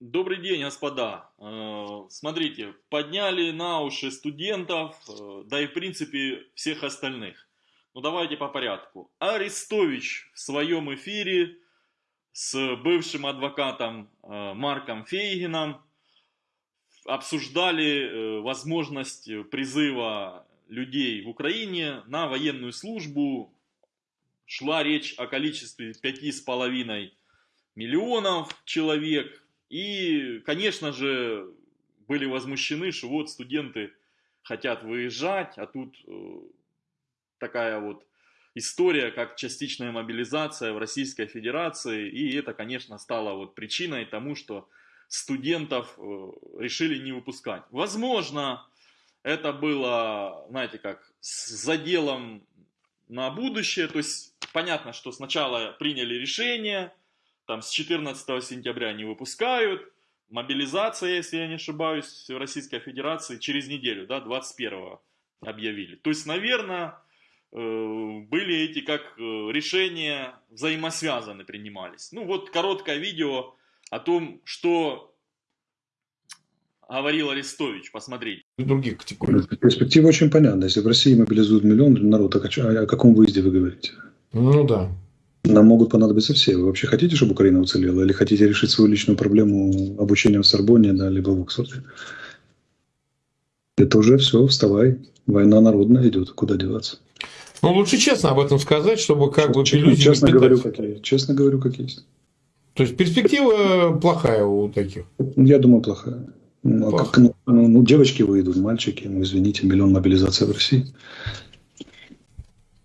Добрый день, господа. Э, Смотрите, подняли на уши студентов, э, да и в принципе всех остальных. Ну давайте по порядку. Арестович в своем эфире с бывшим адвокатом э, Марком Фейгином обсуждали возможность призыва людей в Украине на военную службу. Шла речь о количестве пяти с половиной миллионов человек. И, конечно же, были возмущены, что вот студенты хотят выезжать, а тут э, такая вот история, как частичная мобилизация в Российской Федерации. И это, конечно, стало вот причиной тому, что студентов э, решили не выпускать. Возможно, это было, знаете, как с заделом на будущее. То есть понятно, что сначала приняли решение, там с 14 сентября не выпускают, мобилизация, если я не ошибаюсь, в Российской Федерации через неделю, да, 21 объявили. То есть, наверное, э, были эти как э, решения взаимосвязаны принимались. Ну вот короткое видео о том, что говорил Арестович, посмотрите. Других категорий. Перспектива очень понятна. Если в России мобилизуют миллион народа, о каком выезде вы говорите? Ну да. Нам могут понадобиться все. Вы вообще хотите, чтобы Украина уцелела? Или хотите решить свою личную проблему обучением в Сорбоне, да, либо в Оксфорде? Это уже все, вставай. Война народная идет, куда деваться? Ну, лучше честно об этом сказать, чтобы как бы честно, честно говорю, как есть. Честно говорю, как есть. То есть перспектива плохая у таких? Я думаю, плохая. Ну, а как, ну, ну, девочки выйдут, мальчики, ну, извините, миллион мобилизации в России.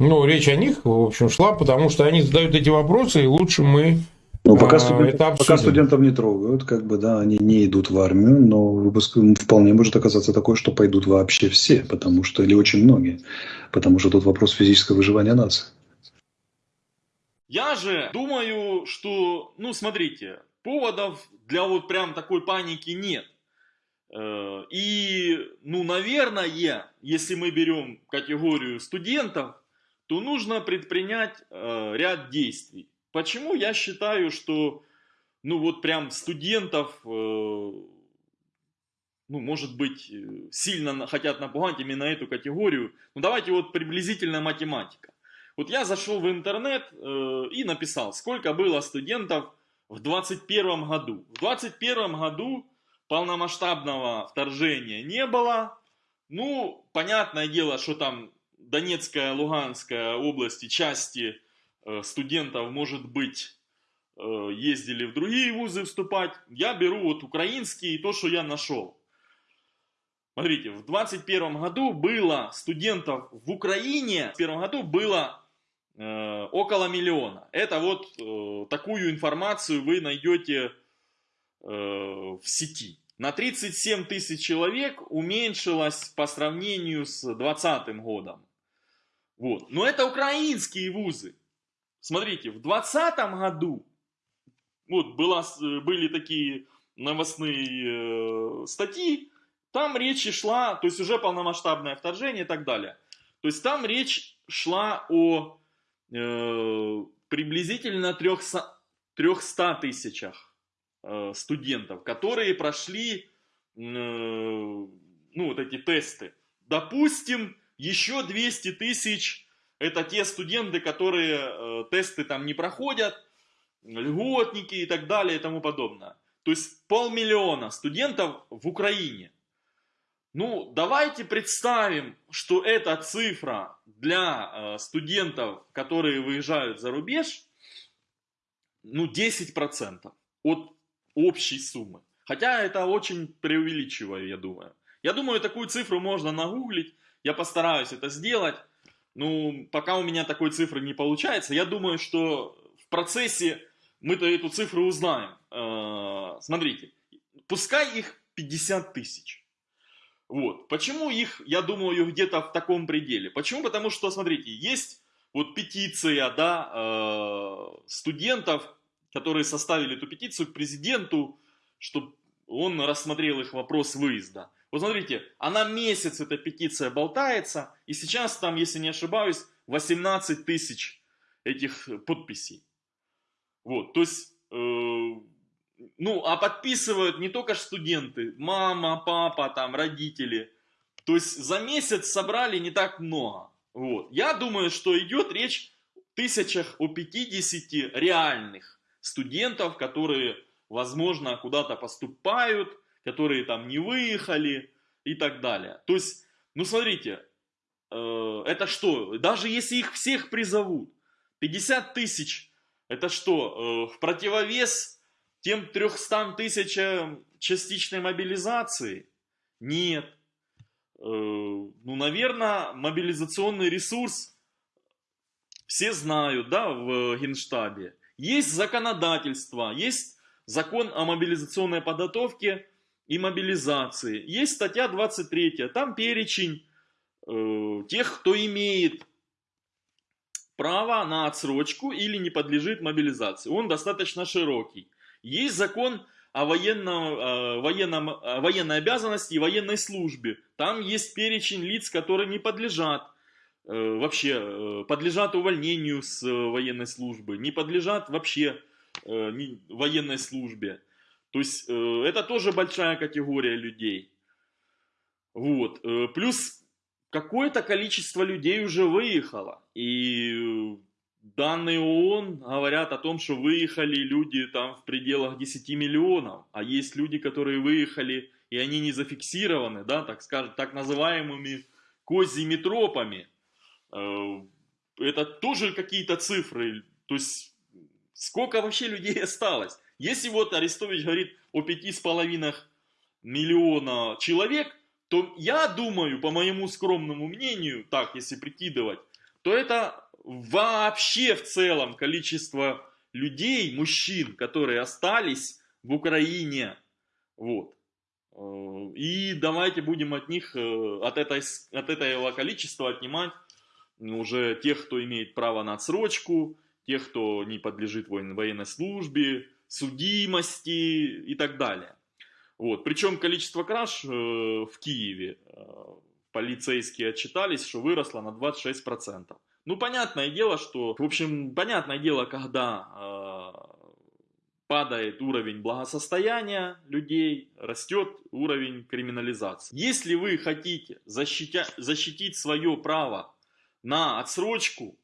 Ну, речь о них, в общем, шла, потому что они задают эти вопросы, и лучше мы ну, пока, а, студент, это пока студентов не трогают, как бы, да, они не идут в армию, но выпуск вполне может оказаться такое, что пойдут вообще все, потому что, или очень многие, потому что тут вопрос физического выживания нации. Я же думаю, что, ну, смотрите, поводов для вот прям такой паники нет. Э, и, ну, наверное, если мы берем категорию студентов, то нужно предпринять э, ряд действий. Почему я считаю, что ну вот прям студентов, э, ну может быть, э, сильно хотят напугать именно эту категорию. Ну давайте вот приблизительно математика. Вот я зашел в интернет э, и написал, сколько было студентов в 2021 году. В 2021 году полномасштабного вторжения не было. Ну, понятное дело, что там Донецкая, Луганская области, части э, студентов, может быть, э, ездили в другие вузы вступать. Я беру вот украинские и то, что я нашел. Смотрите, в 2021 году было студентов в Украине, в первом году было э, около миллиона. Это вот э, такую информацию вы найдете э, в сети на 37 тысяч человек уменьшилось по сравнению с 2020 годом. Вот. Но это украинские вузы. Смотрите, в 2020 году вот была, были такие новостные э, статьи, там речь шла, то есть уже полномасштабное вторжение и так далее. То есть там речь шла о э, приблизительно 300, 300 тысячах Э, студентов, которые прошли э, ну, вот эти тесты. Допустим, еще 200 тысяч это те студенты, которые э, тесты там не проходят, льготники и так далее и тому подобное. То есть полмиллиона студентов в Украине. Ну, давайте представим, что эта цифра для студентов, которые выезжают за рубеж, ну, 10% от общей суммы. Хотя это очень преувеличиваю, я думаю. Я думаю, такую цифру можно нагуглить. Я постараюсь это сделать. Ну, пока у меня такой цифры не получается, я думаю, что в процессе мы-то эту цифру узнаем. Э, смотрите, пускай их 50 тысяч. Вот. Почему их, я думаю, где-то в таком пределе? Почему? Потому что, смотрите, есть вот петиция, да, э, студентов, которые составили эту петицию к президенту, чтобы он рассмотрел их вопрос выезда. Вот смотрите, она месяц, эта петиция болтается, и сейчас там, если не ошибаюсь, 18 тысяч этих подписей. Вот, то есть, э, ну, а подписывают не только студенты, мама, папа, там, родители. То есть за месяц собрали не так много. Вот. Я думаю, что идет речь о тысячах, о 50 реальных студентов, которые, возможно, куда-то поступают, которые там не выехали и так далее. То есть, ну смотрите, э, это что? Даже если их всех призовут, 50 тысяч, это что? Э, в противовес тем 300 тысячам частичной мобилизации? Нет. Э, ну, наверное, мобилизационный ресурс все знают, да, в Генштабе. Есть законодательство, есть закон о мобилизационной подготовке и мобилизации. Есть статья 23, там перечень э, тех, кто имеет право на отсрочку или не подлежит мобилизации. Он достаточно широкий. Есть закон о военном, э, военном, э, военной обязанности и военной службе. Там есть перечень лиц, которые не подлежат э, вообще, э, подлежат увольнению с э, военной службы, не подлежат вообще военной службе. То есть э, это тоже большая категория людей. Вот. Э, плюс какое-то количество людей уже выехало. И данные ООН говорят о том, что выехали люди там в пределах 10 миллионов. А есть люди, которые выехали, и они не зафиксированы, да, так скажем, так называемыми козьими тропами. Э, это тоже какие-то цифры. То есть, сколько вообще людей осталось? Если вот Арестович говорит о 5,5 миллиона человек, то я думаю, по моему скромному мнению, так, если прикидывать, то это вообще в целом количество людей, мужчин, которые остались в Украине. Вот. Э, и давайте будем от них, э, от, этой, от этого количества отнимать уже тех, кто имеет право на отсрочку, тех, кто не подлежит военной службе, судимости и так далее. Вот. Причем количество краж э, в Киеве э, полицейские отчитались, что выросло на 26%. Ну, понятное дело, что, в общем, понятное дело, когда э, падает уровень благосостояния людей, растет уровень криминализации. Если вы хотите защитя, защитить свое право на отсрочку,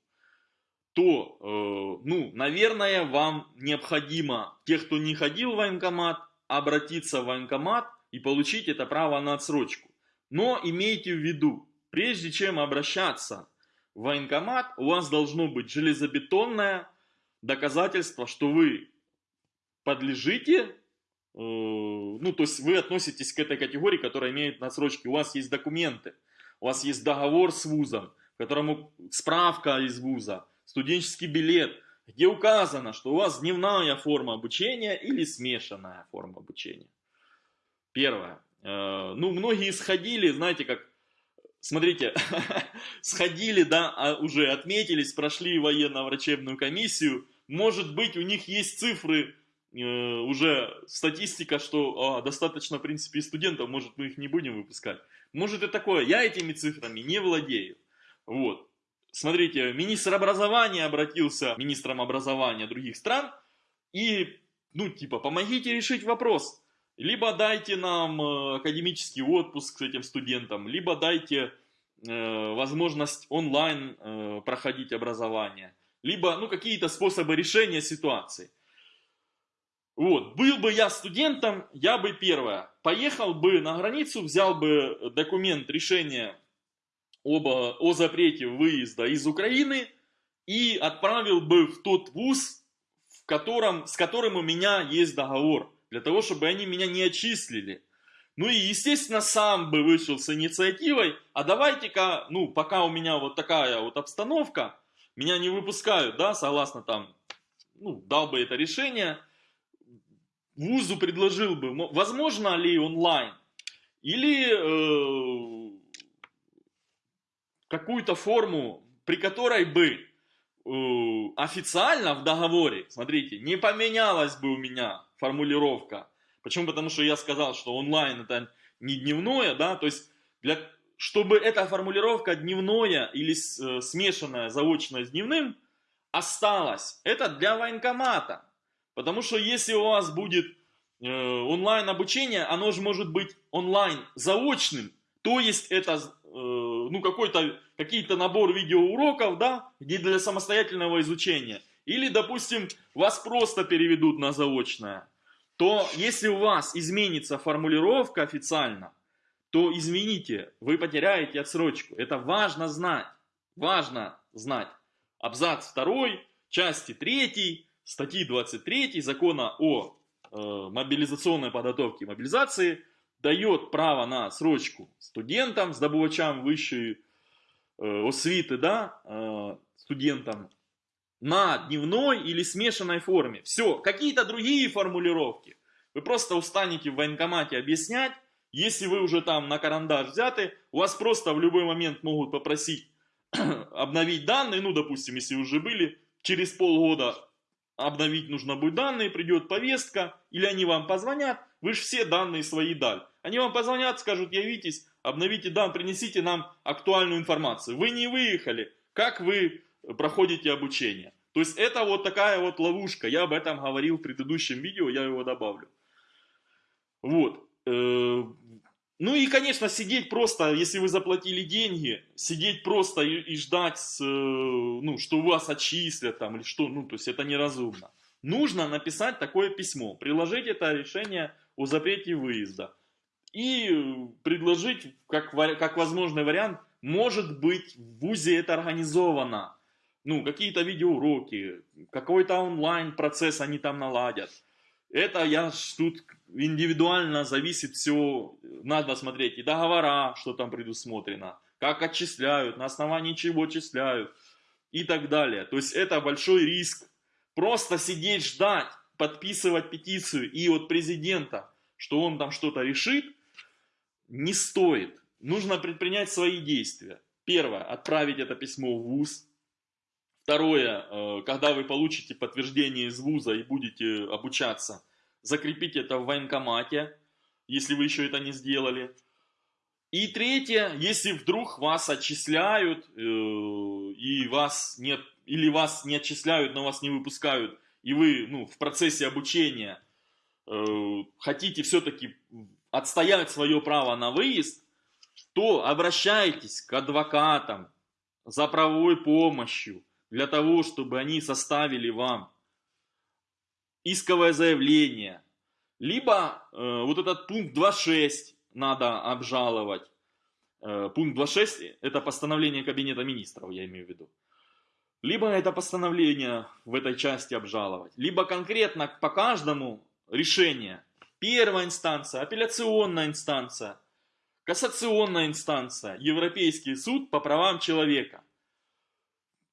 то, э, ну, наверное, вам необходимо, тех, кто не ходил в военкомат, обратиться в военкомат и получить это право на отсрочку. Но имейте в виду, прежде чем обращаться в военкомат, у вас должно быть железобетонное доказательство, что вы подлежите, э, ну то есть вы относитесь к этой категории, которая имеет отсрочки. У вас есть документы, у вас есть договор с вузом, которому справка из вуза, студенческий билет – где указано, что у вас дневная форма обучения или смешанная форма обучения. Первое. Э, ну, многие сходили, знаете, как, смотрите, сходили, да, а уже отметились, прошли военно-врачебную комиссию. Может быть, у них есть цифры, э, уже статистика, что а, достаточно, в принципе, студентов, может, мы их не будем выпускать. Может и такое. Я этими цифрами не владею. Вот. Смотрите, министр образования обратился министрам образования других стран и, ну, типа, помогите решить вопрос. Либо дайте нам э, академический отпуск с этим студентам, либо дайте э, возможность онлайн э, проходить образование, либо, ну, какие-то способы решения ситуации. Вот, был бы я студентом, я бы первое, поехал бы на границу, взял бы документ решения об, о запрете выезда из Украины и отправил бы в тот вуз, в котором, с которым у меня есть договор, для того, чтобы они меня не отчислили. Ну и, естественно, сам бы вышел с инициативой, а давайте-ка, ну, пока у меня вот такая вот обстановка, меня не выпускают, да, согласно там, ну, дал бы это решение, вузу предложил бы, возможно ли онлайн, или э, какую-то форму, при которой бы э, официально в договоре, смотрите, не поменялась бы у меня формулировка. Почему? Потому что я сказал, что онлайн это не дневное, да, то есть для, чтобы эта формулировка дневное или э, смешанная заочное с дневным осталась, это для военкомата. Потому что если у вас будет э, онлайн обучение, оно же может быть онлайн заочным, то есть это э, ну какой-то какие-то набор видеоуроков, да, где для самостоятельного изучения. Или, допустим, вас просто переведут на заочное. То если у вас изменится формулировка официально, то извините, вы потеряете отсрочку. Это важно знать. Важно знать. Абзац 2, части 3, статьи 23 закона о э, мобилизационной подготовке и мобилизации дает право на срочку студентам, здобувачам высшей э, освиты, да, э, студентам на дневной или смешанной форме. Все, какие-то другие формулировки. Вы просто устанете в военкомате объяснять, если вы уже там на карандаш взяты, у вас просто в любой момент могут попросить обновить данные, ну, допустим, если уже были, через полгода обновить нужно будет данные, придет повестка, или они вам позвонят, вы же все данные свои дали. Они вам позвонят, скажут, явитесь, обновите данные, принесите нам актуальную информацию. Вы не выехали, как вы проходите обучение. То есть это вот такая вот ловушка, я об этом говорил в предыдущем видео, я его добавлю. Вот. Э, ну и, конечно, сидеть просто, если вы заплатили деньги, сидеть просто и, и ждать, э, ну, что вас отчислят там или что, ну, то есть это неразумно. Нужно написать такое письмо, приложить это решение о запрете выезда и предложить, как, как возможный вариант, может быть в ВУЗе это организовано, ну, какие-то видеоуроки, какой-то онлайн-процесс они там наладят. Это я тут индивидуально зависит все, надо смотреть и договора, что там предусмотрено, как отчисляют, на основании чего отчисляют и так далее. То есть это большой риск. Просто сидеть, ждать, подписывать петицию и от президента, что он там что-то решит, не стоит. Нужно предпринять свои действия. Первое, отправить это письмо в ВУЗ. Второе, э, когда вы получите подтверждение из ВУЗа и будете обучаться, закрепить это в военкомате, если вы еще это не сделали. И третье, если вдруг вас отчисляют, э, и вас нет, или вас не отчисляют, но вас не выпускают, и вы ну, в процессе обучения э, хотите все-таки отстоять свое право на выезд, то обращайтесь к адвокатам за правовой помощью, для того, чтобы они составили вам исковое заявление, либо э, вот этот пункт 2.6 надо обжаловать. Э, пункт 2.6 это постановление Кабинета Министров, я имею в виду. Либо это постановление в этой части обжаловать, либо конкретно по каждому решение. Первая инстанция, апелляционная инстанция, кассационная инстанция, Европейский суд по правам человека.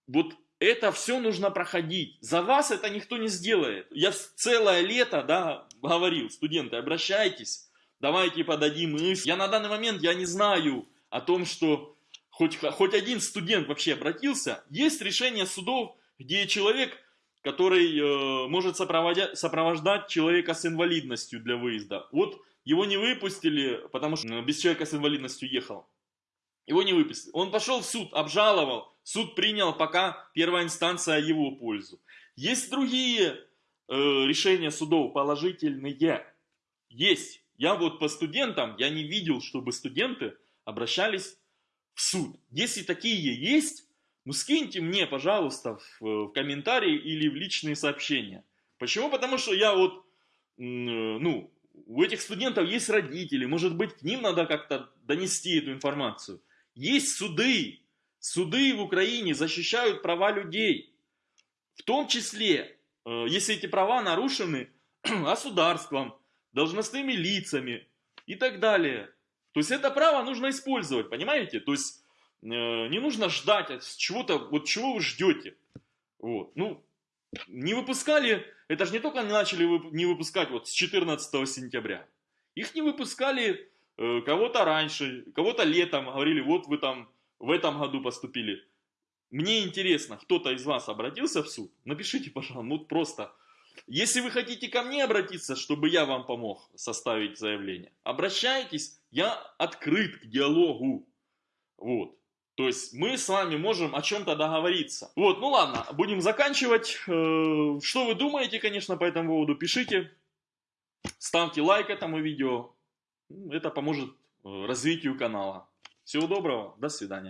Вот это все нужно проходить. За вас это никто не сделает. Я целое лето, да, говорил, студенты, обращайтесь, давайте подадим иск. Я на данный момент, я не знаю о том, что хоть, хоть один студент вообще обратился. Есть решение судов, где человек, который э, может сопровождать человека с инвалидностью для выезда. Вот его не выпустили, потому что без человека с инвалидностью ехал. Его не выпустили. Он пошел в суд, обжаловал. Суд принял пока первая инстанция его пользу. Есть другие э, решения судов положительные. Есть. Я вот по студентам, я не видел, чтобы студенты обращались в суд. Если такие есть, ну скиньте мне, пожалуйста, в, в комментарии или в личные сообщения. Почему? Потому что я вот, э, ну, у этих студентов есть родители, может быть, к ним надо как-то донести эту информацию. Есть суды, суды в Украине защищают права людей. В том числе, э, если эти права нарушены государством, должностными лицами и так далее. То есть это право нужно использовать, понимаете? То есть э, не нужно ждать от чего-то, вот чего вы ждете. Вот. Ну, не выпускали, это же не только начали не выпускать вот с 14 сентября. Их не выпускали Э, кого-то раньше, кого-то летом говорили, вот вы там в этом году поступили. Мне интересно, кто-то из вас обратился в суд? Напишите, пожалуйста, ну просто. Если вы хотите ко мне обратиться, чтобы я вам помог составить заявление, обращайтесь, я открыт к диалогу. Вот. То есть мы с вами можем о чем-то договориться. Вот, ну ладно, будем заканчивать. Э, что вы думаете, конечно, по этому поводу, пишите. ставьте лайк этому видео. Это поможет развитию канала. Всего доброго, до свидания.